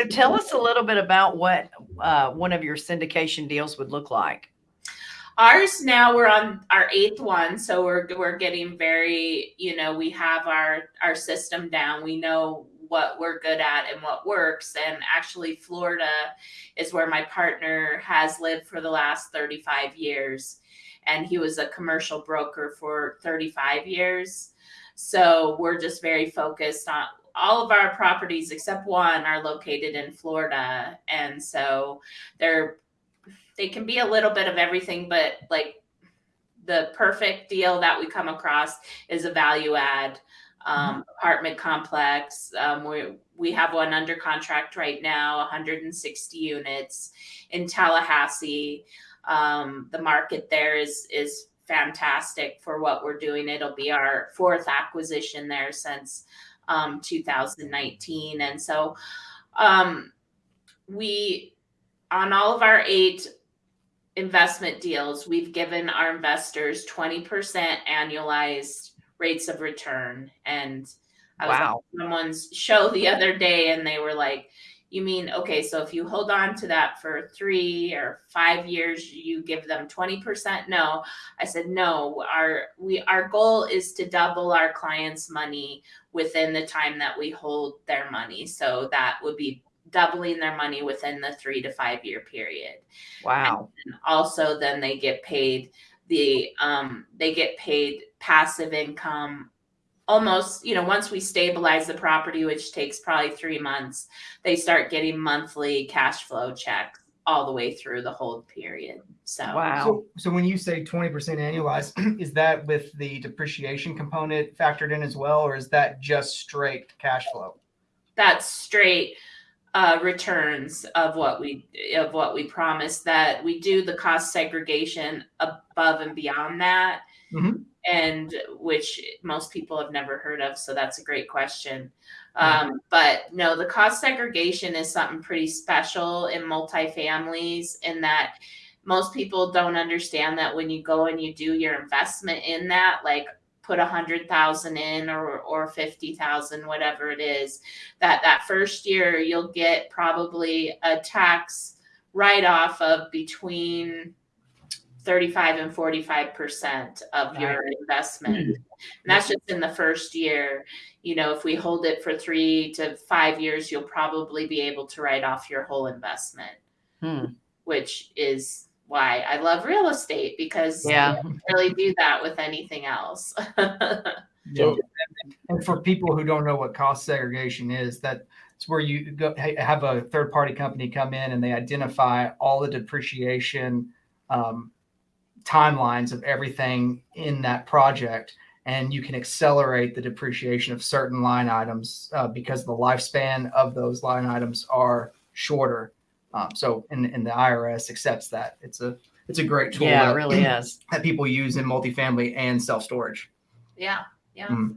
So tell us a little bit about what uh, one of your syndication deals would look like. Ours now we're on our eighth one, so we're we're getting very, you know, we have our our system down. We know what we're good at and what works. And actually, Florida is where my partner has lived for the last 35 years. And he was a commercial broker for 35 years. So we're just very focused on all of our properties except one are located in Florida. And so they're they can be a little bit of everything, but like the perfect deal that we come across is a value add um, mm-hmm. apartment complex. Um, we we have one under contract right now, 160 units in Tallahassee. Um, the market there is is fantastic for what we're doing. It'll be our fourth acquisition there since um, 2019, and so um, we on all of our eight investment deals, we've given our investors 20% annualized rates of return. And I was wow. on someone's show the other day and they were like, you mean, okay, so if you hold on to that for three or five years, you give them 20%? No. I said, no, our we our goal is to double our clients' money within the time that we hold their money. So that would be doubling their money within the three to five year period. Wow. And also then they get paid the um, they get paid passive income almost you know once we stabilize the property which takes probably three months they start getting monthly cash flow checks all the way through the hold period. So wow. So, so when you say 20% annualized is that with the depreciation component factored in as well or is that just straight cash flow? That's straight uh, returns of what we of what we promised that we do the cost segregation above and beyond that. Mm-hmm. And which most people have never heard of so that's a great question. Um, but no the cost segregation is something pretty special in multifamilies in that most people don't understand that when you go and you do your investment in that like put a hundred thousand in or or fifty thousand, whatever it is, that that first year you'll get probably a tax write off of between 35 and 45 percent of your investment mm-hmm. and that's just in the first year you know if we hold it for three to five years you'll probably be able to write off your whole investment hmm. which is why I love real estate because yeah, really do that with anything else. so, and for people who don't know what cost segregation is, that it's where you go have a third party company come in and they identify all the depreciation um, timelines of everything in that project. And you can accelerate the depreciation of certain line items uh, because the lifespan of those line items are shorter um, so, and, and the IRS accepts that. It's a it's a great tool. Yeah, that, it really is. That people use in multifamily and self storage. Yeah, yeah. Mm.